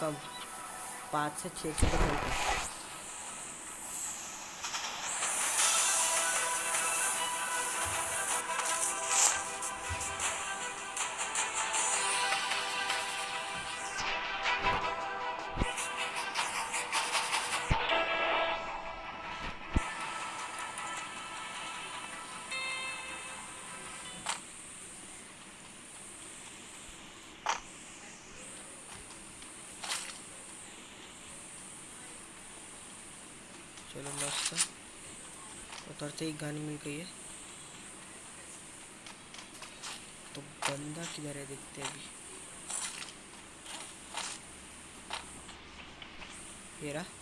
कम पाँच से छः सौ उतरते ही गाने मिल गई है। तो बंदा किधर है देखते अभी। ये रहा।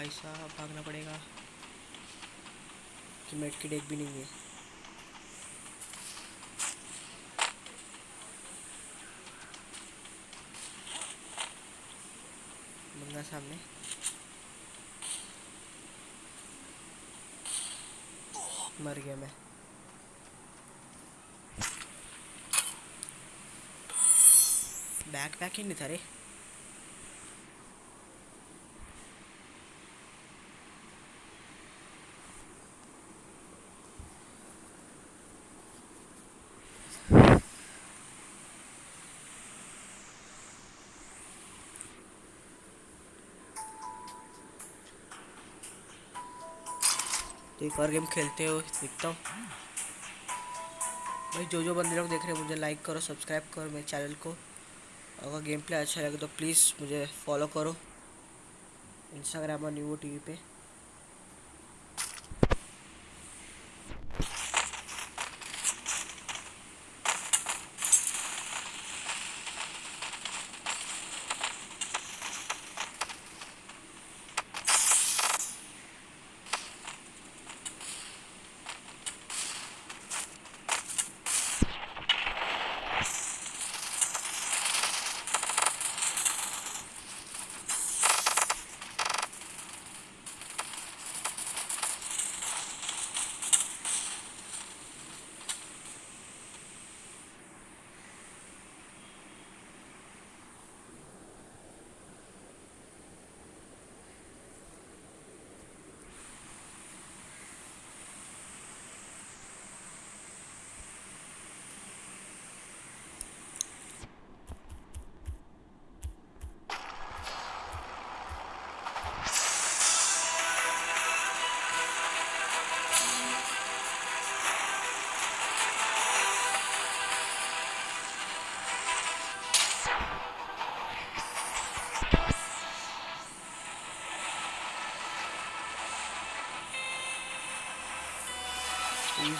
भाई साहब, भागना पड़ेगा। कि मेट की डेक भी नहीं है। बंदा सामने। मर गया मैं। बैक पैक ही नहीं था रे। तो एक और गेम खेलते हो, दिखता हूँ। भाई, जो जो बंदे लोग देख रहे हैं, मुझे लाइक करो सब्सक्राइब करो मेरे चैनल को। अगर गेम प्ले अच्छा लगे तो प्लीज़ मुझे फॉलो करो। इंस्टाग्राम और न्यू टी वी पे।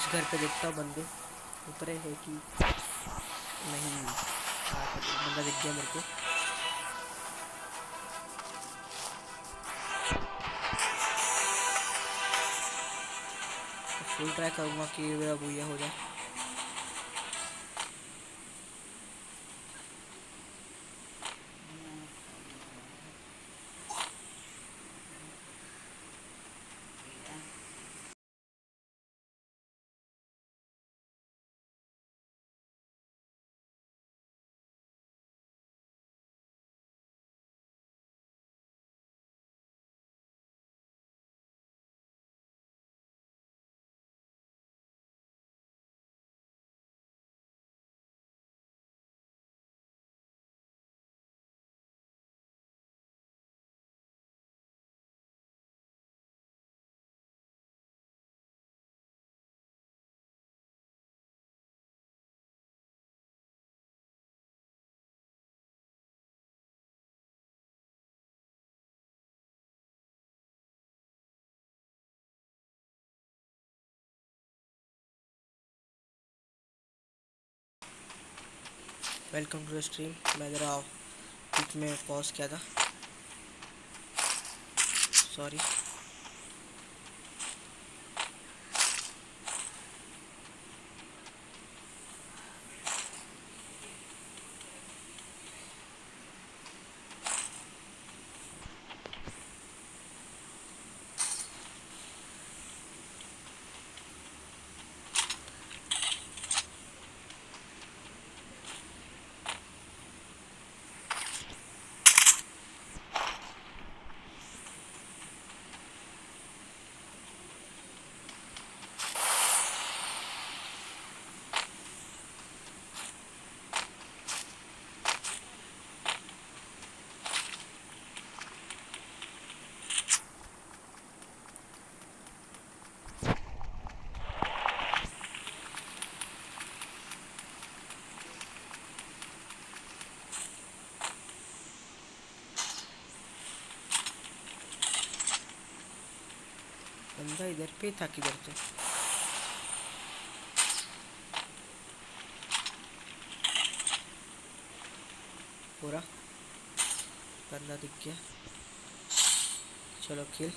इस घर पे देखता हूँ बंदे। उतरे है कि नहीं हाँ, तो बंदा दिख गया मेरे को। फुल ट्राई करूँगा कि मेरा भूया हो जाए। वेलकम टू द स्ट्रीम मैं ज़रा बीच में पॉज किया था। सॉरी बंदा इधर पे था किधर पे पूरा बंदा दिख गया चलो किल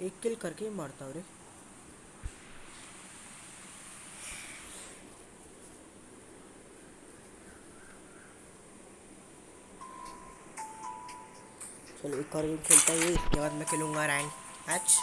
एक किल करके ही मारता हूँ रे। चलो एक और गेम खेलता हूँ इसके बाद मैं खेलूँगा रैंक मैच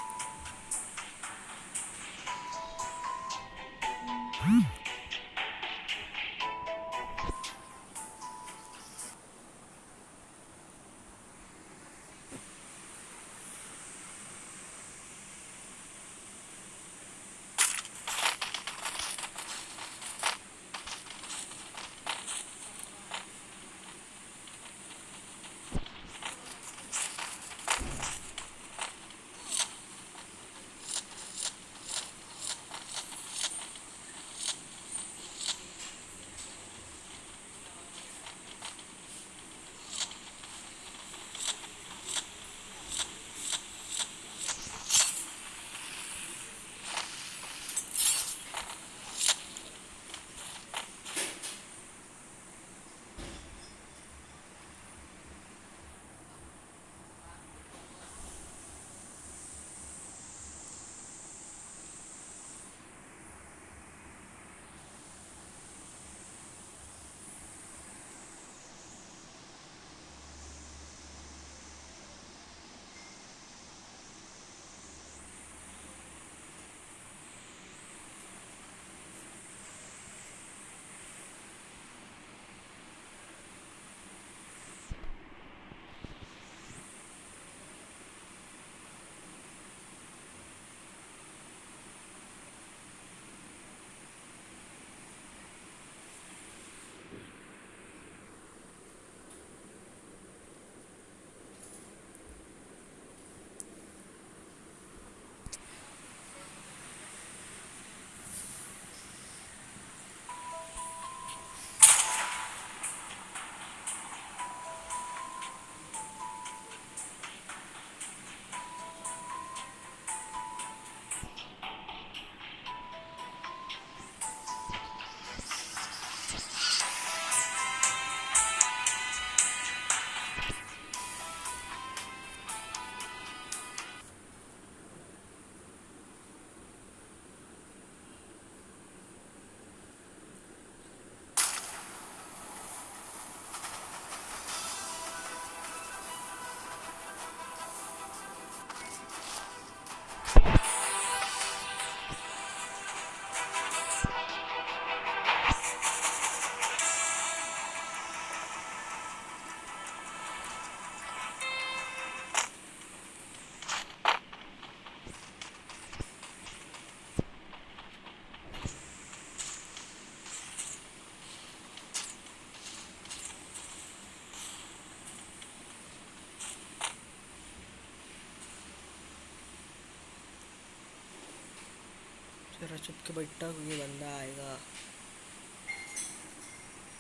जरा चुप के बैठा कोई बंदा आएगा।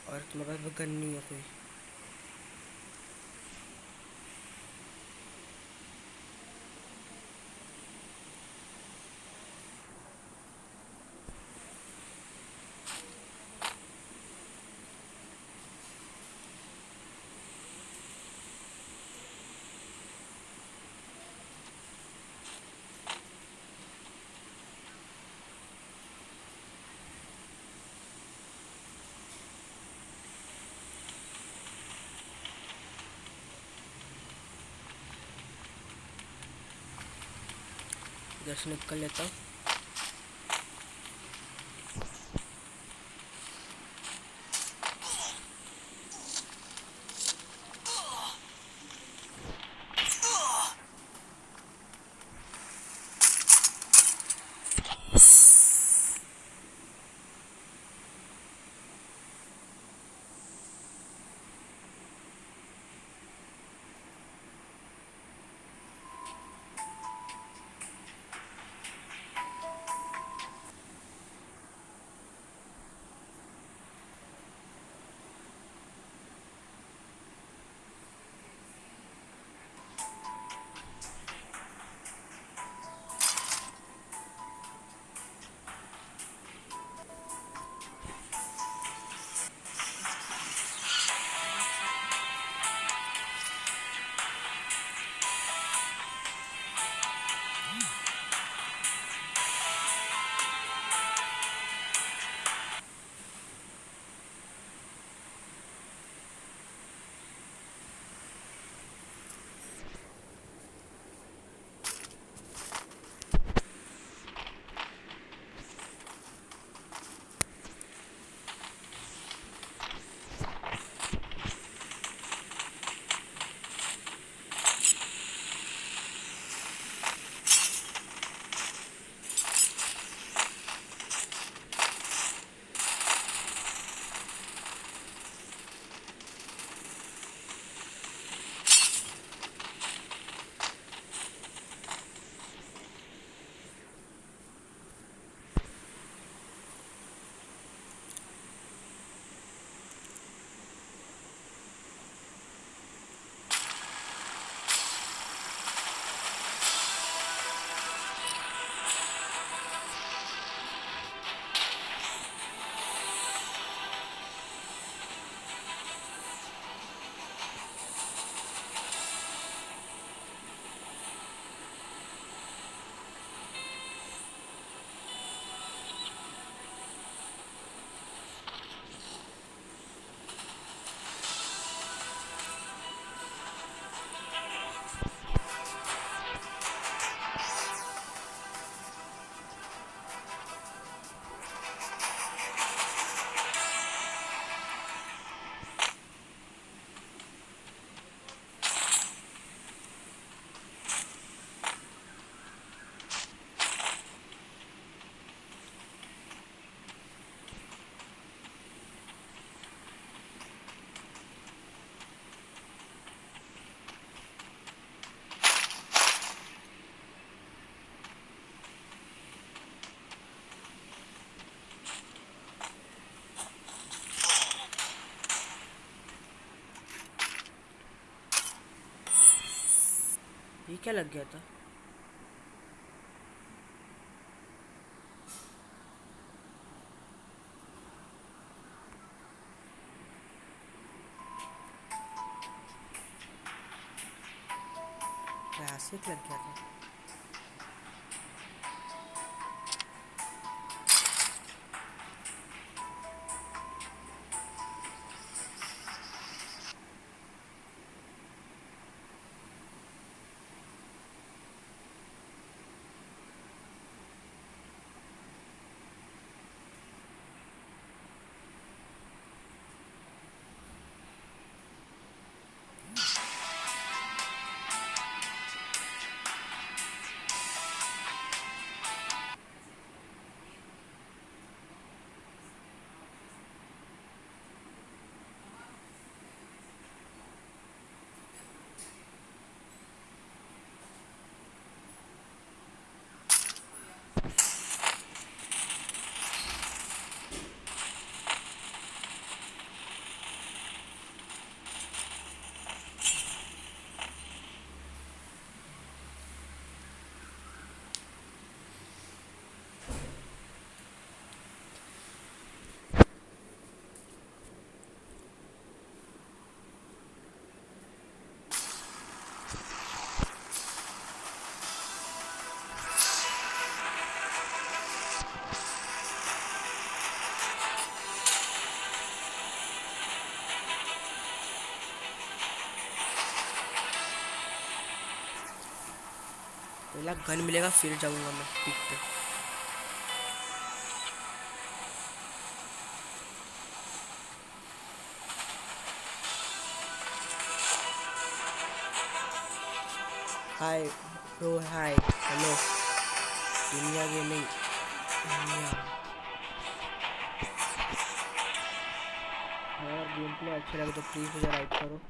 और तुम्हारे पास गन नहीं है कोई इधर कर लेता हूँ। ये क्या लग गया था। क्लासिक लग गया था। पहला गन मिलेगा, फिर जाऊँगा मैं पिक पे हाय ब्रो हाय हेलो दुनिया गेमिंग दुनिया। अगर गेम प्ले अच्छा लगे तो प्लीज़ मुझे लाइक करो।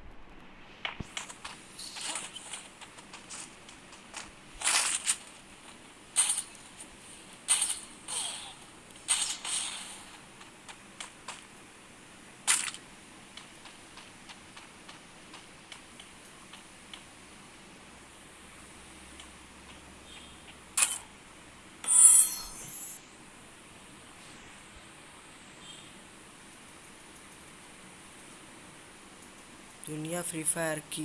दुनिया फ्री फायर की।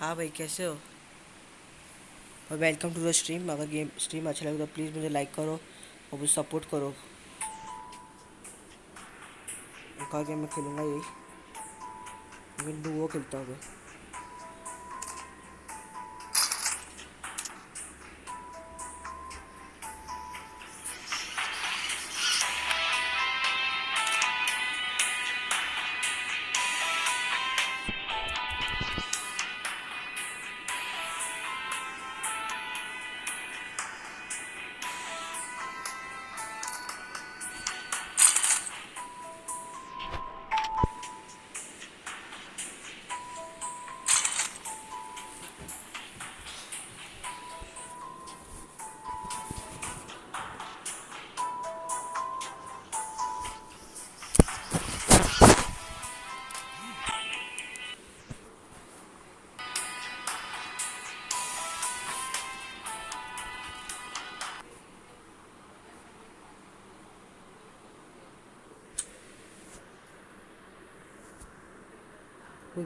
हाँ भाई, कैसे हो? और वेलकम टू द स्ट्रीम अगर गेम स्ट्रीम अच्छा लगे तो प्लीज़ मुझे लाइक करो और मुझे सपोर्ट करो। कहा गेम मैं खेलूँगा यही। मैं वो खेलता हूँ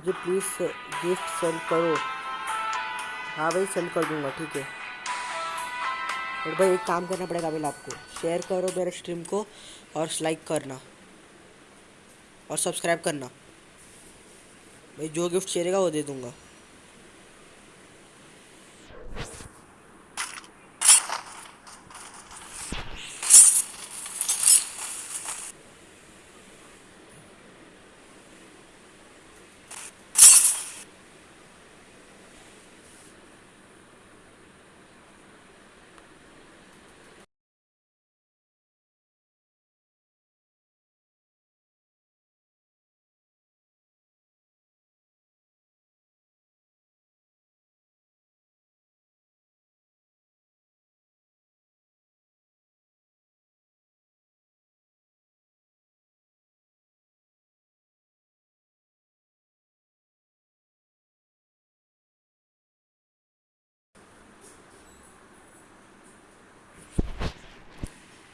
मुझे प्लीज़ गिफ्ट सेंड करो। हाँ भाई सेंड कर दूँगा, ठीक है। और भाई, एक काम करना पड़ेगा भाई आपको। शेयर करो मेरे स्ट्रीम को और लाइक करना। और सब्सक्राइब करना। भाई, जो गिफ्ट शेयरेगा वो दे दूँगा।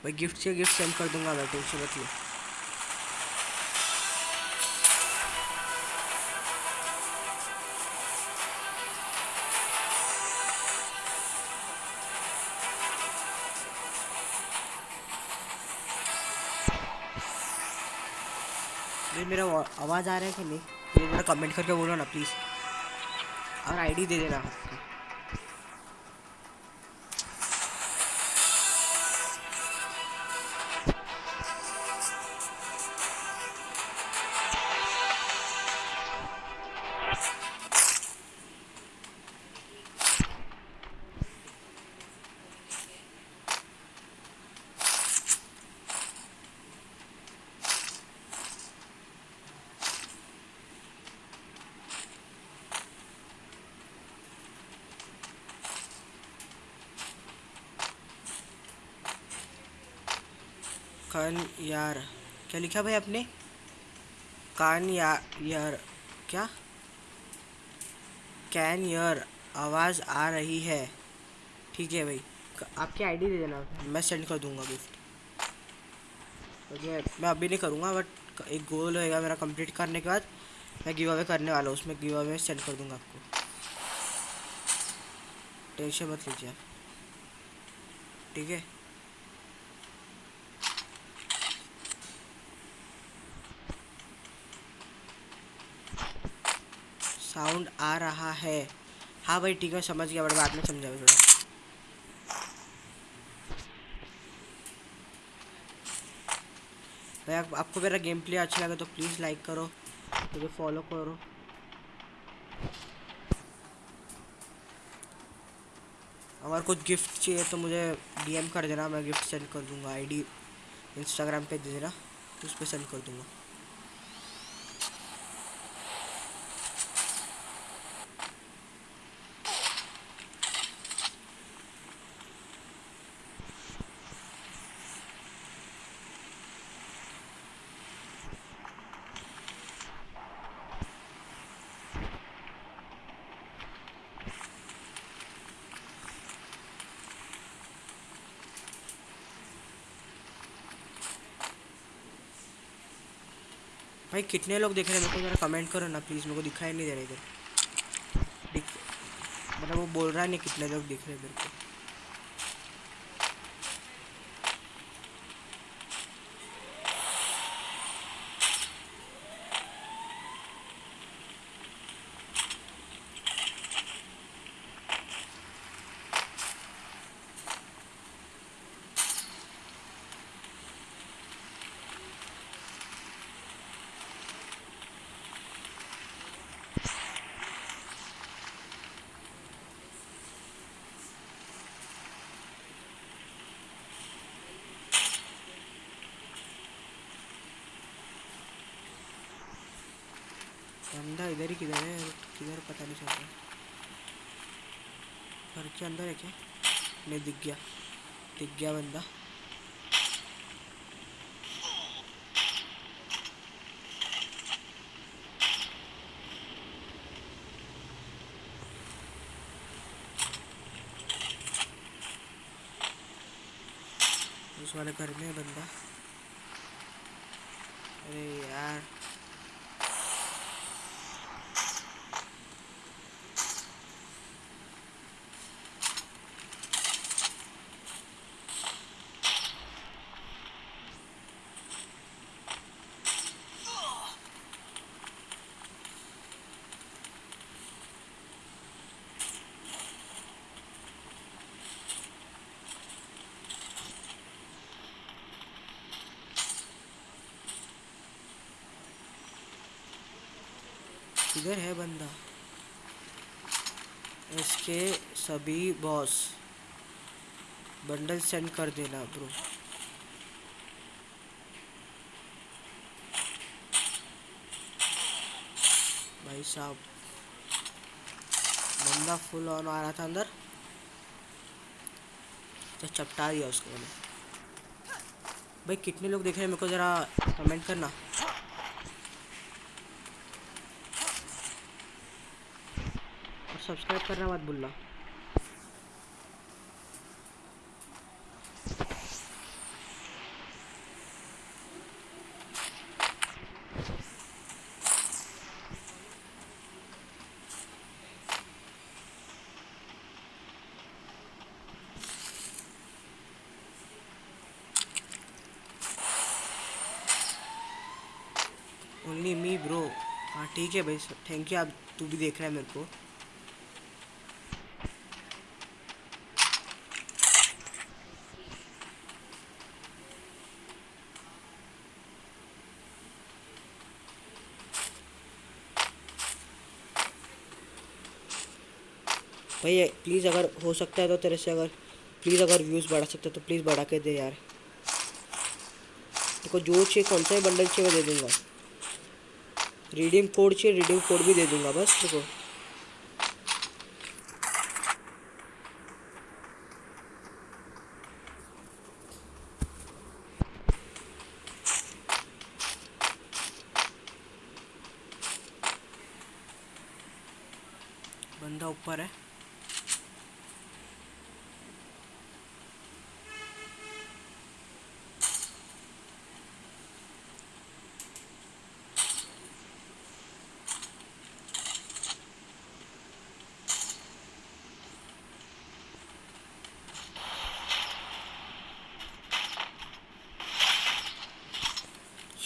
भाई गिफ्ट से गिफ्ट सेंड कर दूँगा, मैं टेंशन मत लो। मेरा आवाज़ आ रहा है कि नहीं? मेरा कमेंट करके बोलो ना प्लीज़ और आईडी दे देना। कान यार। क्या लिखा भाई आपने? कान या यार। क्या? कैन यार। आवाज़ आ रही है। ठीक है भाई। आपकी आईडी दे देना। मैं सेंड कर दूँगा गिफ्ट मुझे मैं अभी नहीं करूँगा बट एक गोल होएगा मेरा कंप्लीट करने के बाद। मैं गिव अवे करने वाला हूँ उसमें गिव अवे सेंड कर दूँगा आपको। टेंशन मत लीजिए आप। ठीक है? साउंड आ रहा है। हाँ भाई ठीक है समझ गया बट बाद में समझाओ थोड़ा। भाई आप, आपको मेरा गेम प्ले अच्छा लगे तो प्लीज़ लाइक करो मुझे तो फॉलो करो। अगर कुछ गिफ्ट चाहिए तो मुझे डीएम कर देना मैं गिफ्ट सेंड कर दूँगा आईडी इंस्टाग्राम पे दे देना उस पर सेंड कर दूँगा। भाई, कितने लोग देख रहे हैं? मेरे को ज़रा कमेंट करो ना प्लीज़ मेरे को दिखाई नहीं दे रहा इधर। मतलब वो बोल रहा है नहीं कितने लोग देख रहे हैं मेरे को बंदा इधर ही किधर है? किधर पता नहीं चल रहा। घर के अंदर है क्या? नहीं, दिख गया। दिख गया बंदा। उस वाले घर में बंदा अरे यार किधर है बंदा? इसके सभी बॉस बंडल सेंड कर देना ब्रो भाई साहब, बंदा फुल ऑन आ रहा था अंदर। तो चपटा दिया उसको मैंने। भाई कितने लोग देख रहे हैं मेरे को ज़रा कमेंट करना। सब्सक्राइब करना मत भूलना। ओनली मी ब्रो हाँ ठीक है भाई थैंक यू आप तू भी देख रहा है मेरे को भाई प्लीज़ अगर हो सकता है तो तेरे से अगर प्लीज़ अगर व्यूज़ बढ़ा सकते तो प्लीज़ बढ़ा के दे यार। देखो, जो चाहिए कौन सा बंडल चाहिए, मैं दे दूँगा। रिडीम कोड चाहिए रिडीम कोड भी दे दूँगा, बस, देखो। बंदा ऊपर है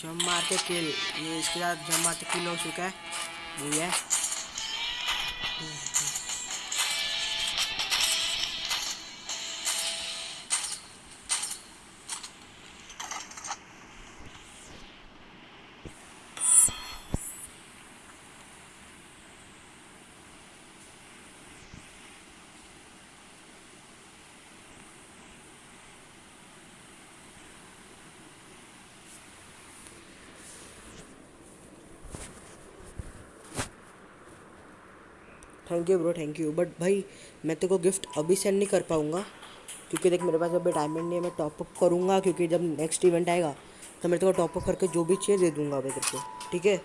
जम मार के किल ये इसके साथ जब मारते किल हो चुका है। ये है। Thank you bro thank you but भाई, मैं तेरे को गिफ्ट अभी सेंड नहीं कर पाऊँगा, क्योंकि देख मेरे पास अभी टाइमिंग नहीं है, मैं टॉपअप करूँगा, क्योंकि जब नेक्स्ट इवेंट आएगा तो मैं तेरे को टॉपअप करके जो भी चाहिए दे दूँगा अभी तेरे को, ठीक है?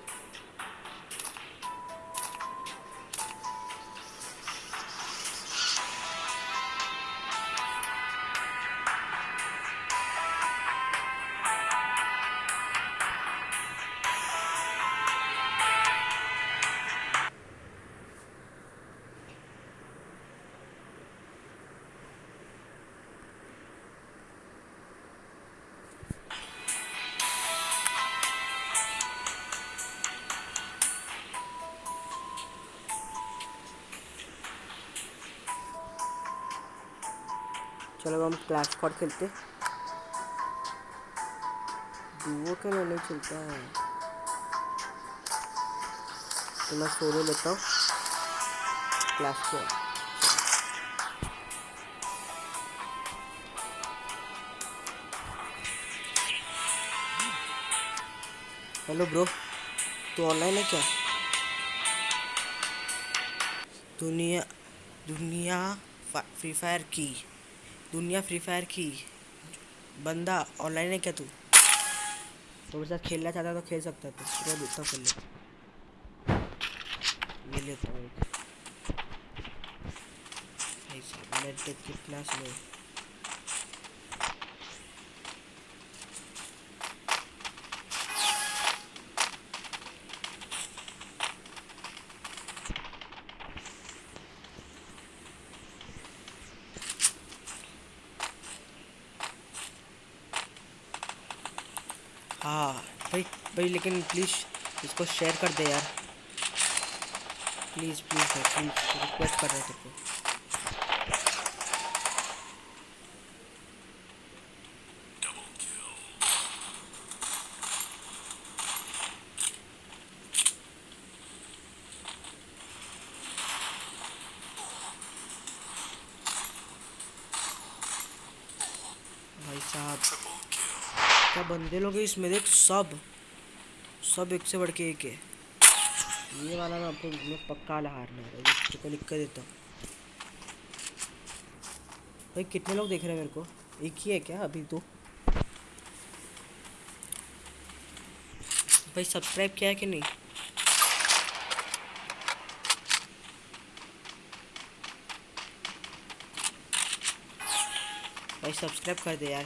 चलो हम क्लास स्क्वाड खेलते डुओ के नहीं चलता है। तो मैं सोलो लेता हूँ। क्लास स्क्वाड हेलो ब्रो, तू ऑनलाइन है क्या? दुनिया दुनिया फ्री फायर की। दुनिया फ्री फायर की बंदा ऑनलाइन है क्या तू? तो मेरे साथ खेलना चाहता तो खेल सकता था पूरा दूसरा खेल लेता हूँ कितना स्लो हाँ भाई, लेकिन प्लीज़ इसको शेयर कर दे यार। प्लीज़ प्लीज़ प्लीज़ रिक्वेस्ट कर रहे थे को भाई साहब, क्या बंदे लोग इसमें? देख, सब। सब एक से बढ़ के एक है। ये वाला ना आपको मैं पक्का वाला हारना को लिख कर देता हूँ। भाई, कितने लोग देख रहे हैं मेरे को? एक ही है क्या अभी तो भाई सब्सक्राइब किया है कि नहीं? भाई सब्सक्राइब कर दे यार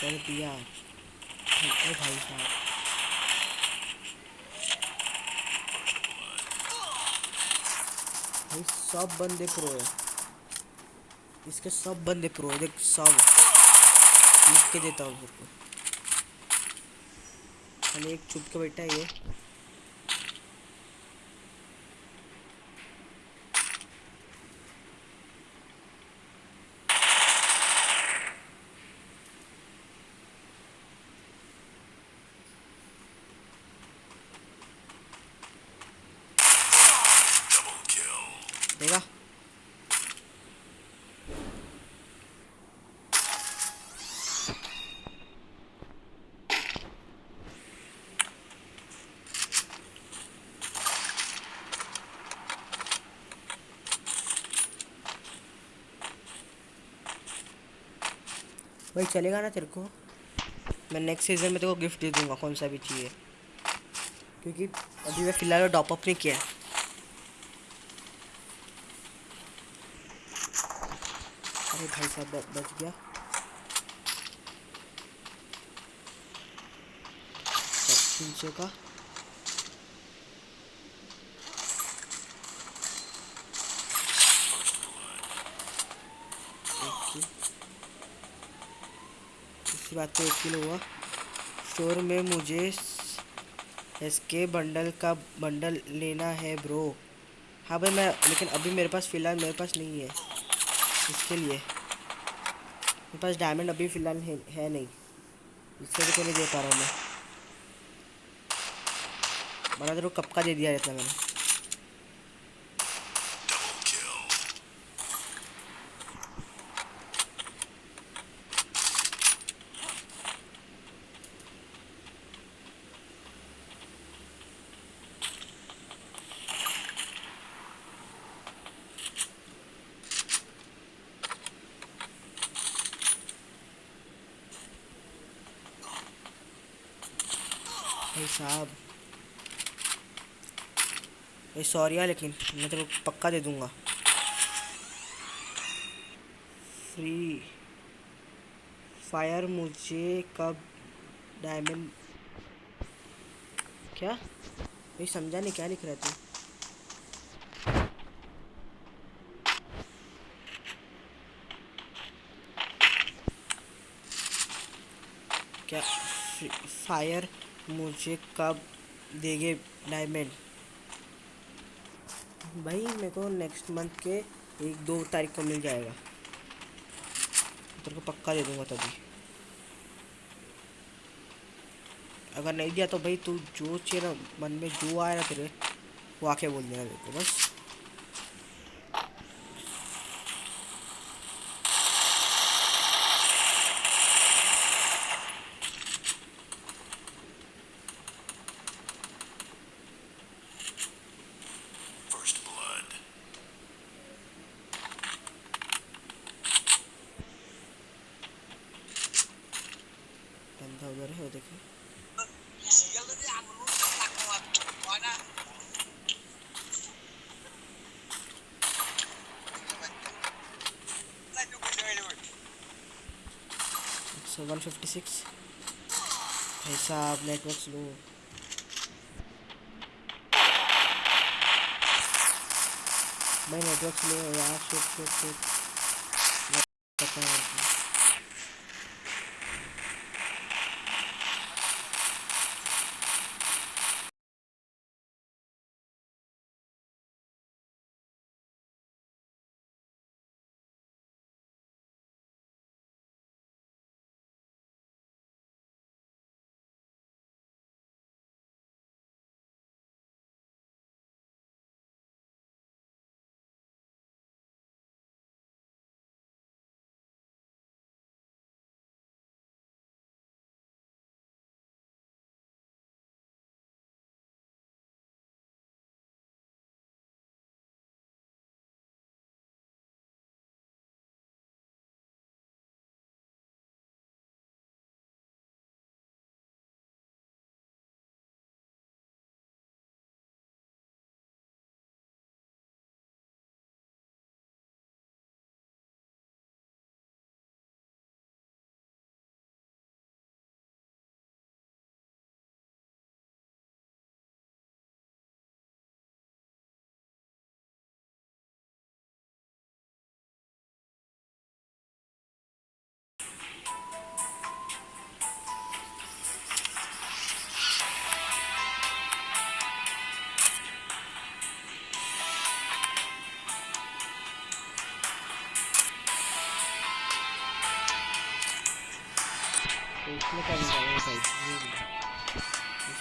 चल पिया ओ भाई साहब भाई बंदे प्रो है। इसके सब बंदे प्रो है। देख, सब। लिख के देता हूँ एक चुप के बैठा है ये। देगा भाई, चलेगा ना तेरे को? मैं नेक्स्ट सीज़न में तेरे को गिफ्ट दे दूँगा, कौन सा भी चाहिए। क्योंकि अभी मैं फ़िलहाल टॉप अप नहीं किया है। भाई साहब बच गया तीन सौ का बात पे एक किलो हुआ। स्टोर में मुझे एस के बंडल का बंडल लेना है ब्रो हाँ भाई, मैं, लेकिन अभी मेरे पास फ़िलहाल मेरे पास नहीं है। इसके लिए। पास डायमंड अभी फ़िलहाल है, नहीं। इससे तो नहीं दे पा रहा हूँ मैं। बना तेरे कब का दे दिया रहता मैंने? भाई साहब। भाई सॉरी यार, लेकिन मैं तेरे को पक्का दे दूँगा। फ्री फायर मुझे कब डायमंड क्या? भाई, समझा नहीं क्या लिख रहा तू? क्या? फायर मुझे कब देंगे डायमंड भाई, मेरे को नेक्स्ट मंथ के एक दो तारीख को मिल जाएगा। तेरे को पक्का दे दूँगा तभी। अगर नहीं दिया तो भाई तू जो चाहिए ना, मन में जो आया ना तेरे, वो आके बोल देना मेरे को, बस बंदा उधर है वो देखो सो वन फिफ्टी सिक्स भाई साहब नेटवर्क स्लो भाई नेटवर्क स्लो यार शिट शिट शिट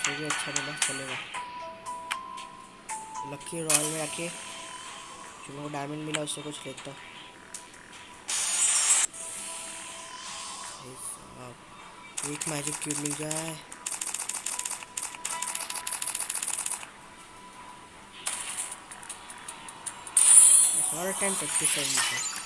ये भी। अच्छा मिला, चलेगा। लक्की रॉयल में आके जो डायमंड मिला, उससे कुछ लेता एक मैजिक क्यूब मिल जाए हर टाइम प्रैक्टिस करनी है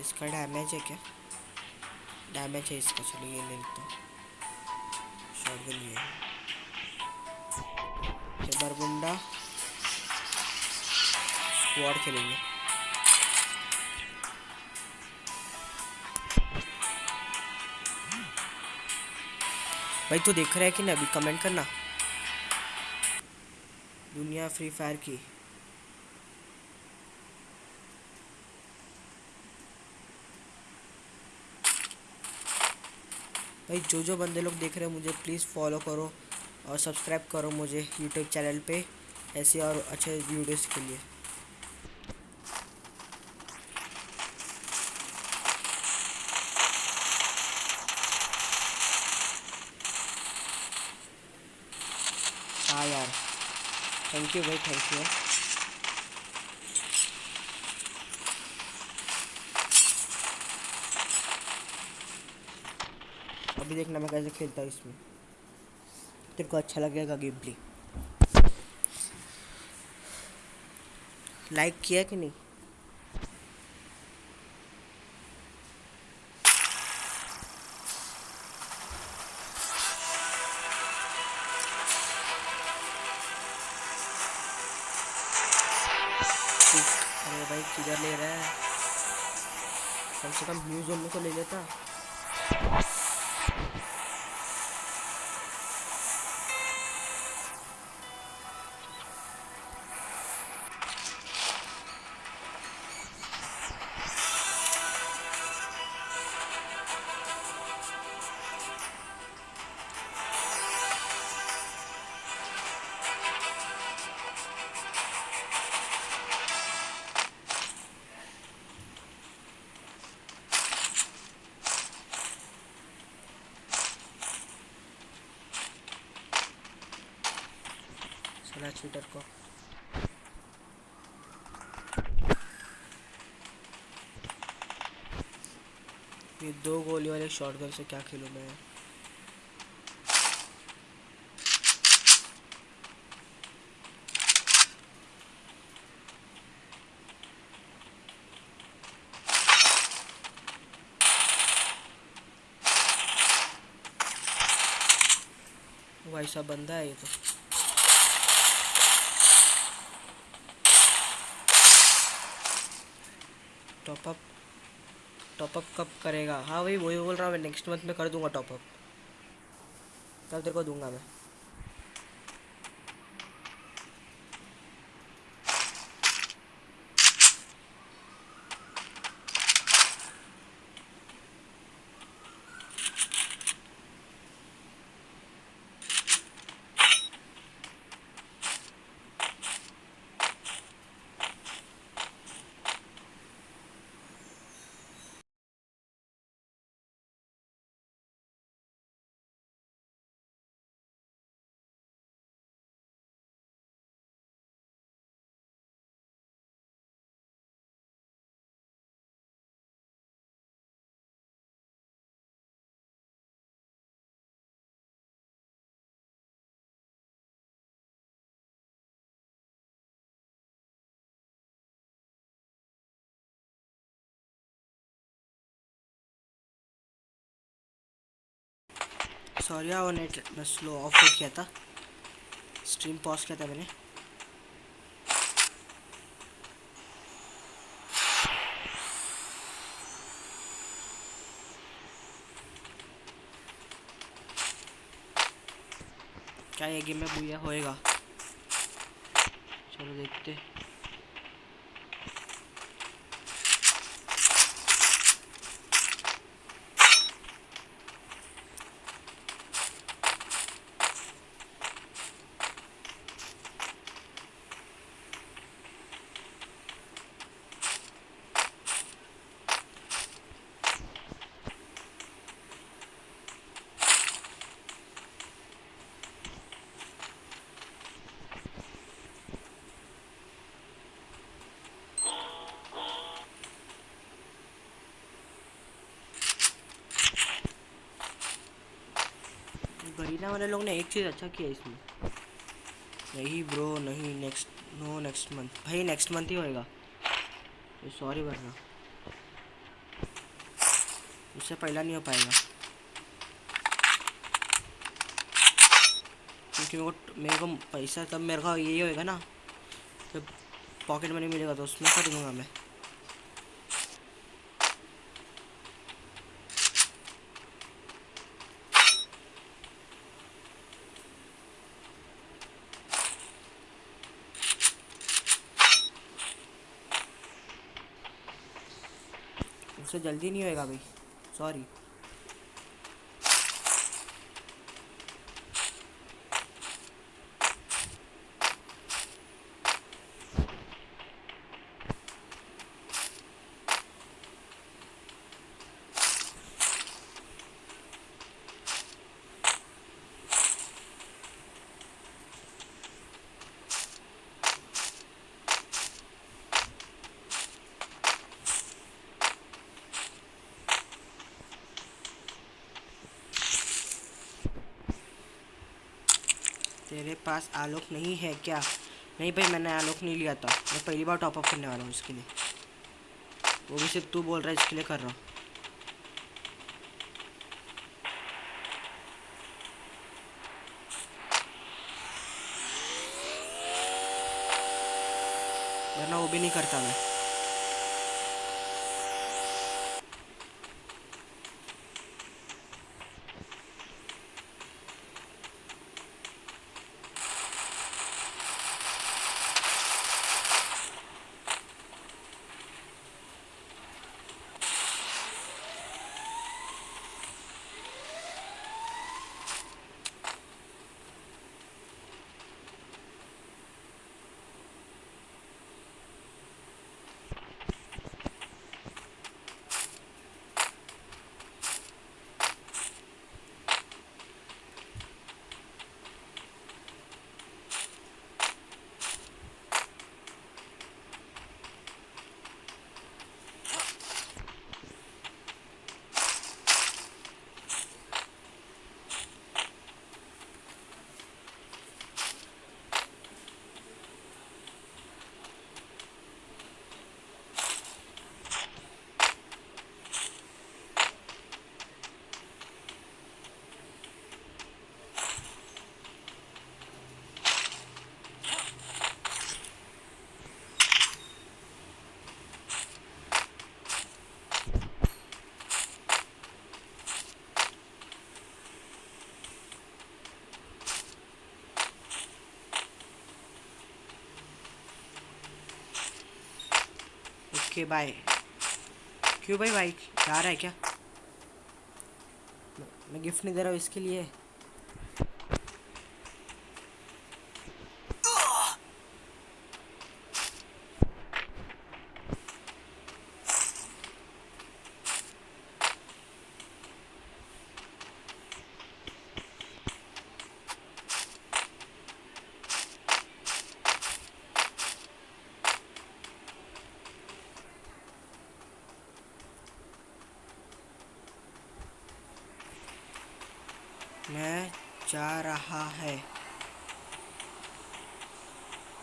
इसका डैमेज है क्या? डैमेज है इसका, चलो ये ले लेता हूँ। शॉटगन ये बरमुंडा स्क्वाड खेलेंगे। भाई, तू तो देख रहा है कि नहीं? अभी कमेंट करना। दुनिया फ्री फायर की। भाई जो जो बंदे लोग देख रहे हैं मुझे प्लीज़ फॉलो करो और सब्सक्राइब करो मुझे यूट्यूब चैनल पे ऐसे और अच्छे वीडियोस के लिए। हाँ यार थैंक यू भाई थैंक यू अभी देखना मैं कैसे खेलता हूँ इसमें। तेरे को अच्छा लगेगा गेम प्ले लाइक किया कि नहीं? चीटर को। ये दो गोली वाले शॉटगन से क्या खेलूँ मैं? साहब बंदा है ये तो। टॉपअप टॉपअप कब करेगा? हाँ वही वही बोल रहा हूँ, मैं नेक्स्ट मंथ में कर दूँगा टॉपअप तब तेरे को दूँगा मैं। सॉरी वो नेट मैं स्लो ऑफ़ कर किया था। स्ट्रीम पॉज किया था मैंने। क्या ये गेम में बुया होएगा? चलो देखते। गरीना वाले लोग ने एक चीज़ अच्छा किया इसमें। नहीं ब्रो, नहीं नेक्स्ट नो नेक्स्ट मंथ भाई नेक्स्ट मंथ ही होएगा। सॉरी वरना उससे पहला नहीं हो पाएगा। क्योंकि मेरे को मेरे को पैसा, तब मेरे का यही होएगा ना। जब पॉकेट मनी मिलेगा तो उसमें कर दूँगा मैं। उससे जल्दी नहीं होएगा भाई। सॉरी तेरे पास आलोक नहीं है क्या? नहीं भाई, मैंने आलोक नहीं लिया था। मैं पहली बार टॉपअप करने वाला हूँ इसके लिए। वो भी सिर्फ़ तू बोल रहा है, इसके लिए कर रहा हूँ। वरना वो भी नहीं करता मैं। ओके बाय क्यों भाई? भाई, जा रहा है क्या? मैं- गिफ्ट नहीं दे रहा हूँ इसके लिए। मैं जा रहा है।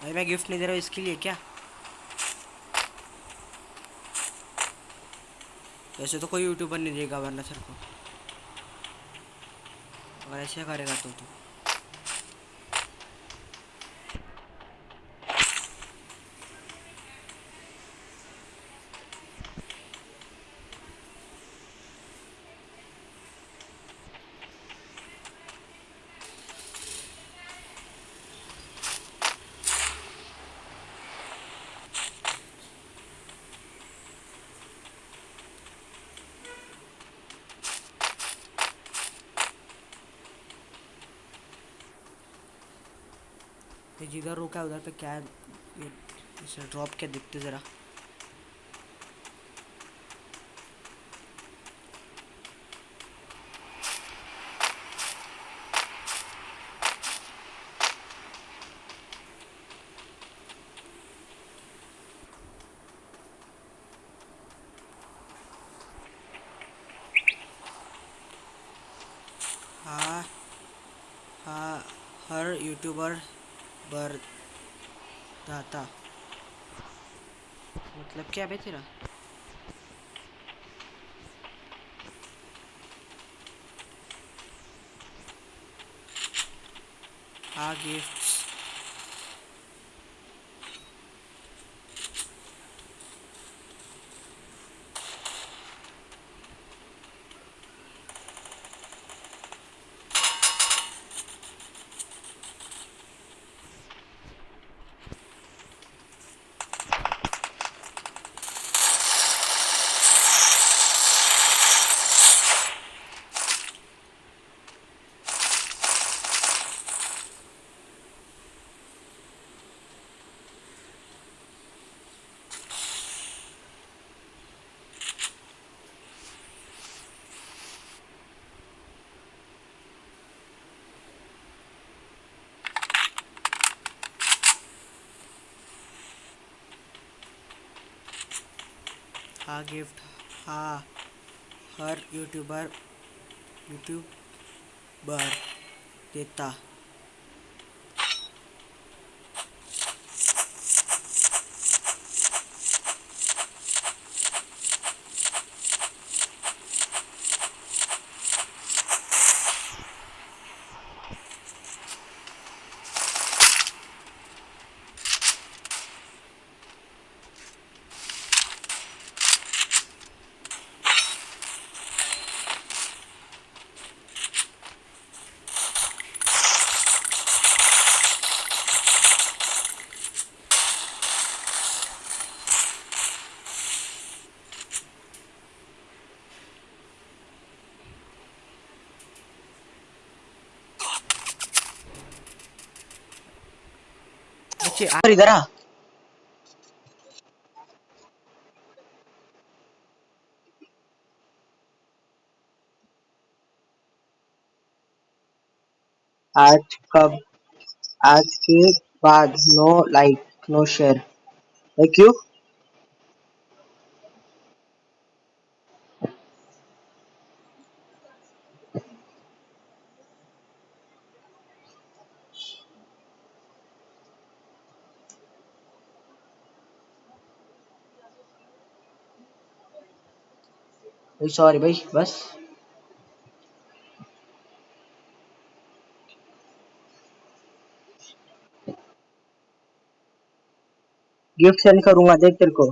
भाई, मैं गिफ्ट नहीं दे रहा हूँ, इसके लिए क्या? वैसे तो कोई यूट्यूबर नहीं देगा, वरना सर को। और ऐसे करेगा तो तू। जिधर रुका, उधर पे क्या है? इसे ड्रॉप क्या दिखते ज़रा। हाँ हाँ हर यूट्यूबर बरदाता। मतलब क्या बे तेरा? हाँ हाँ गिफ्ट हा हर यूट्यूबर यूट्यूबर देता। बच्चे आ इधर आ। आज कब? आज के बाद no like no share thank you sorry भाई बस। गिफ्ट सेंड करूँगा देख तेरे को।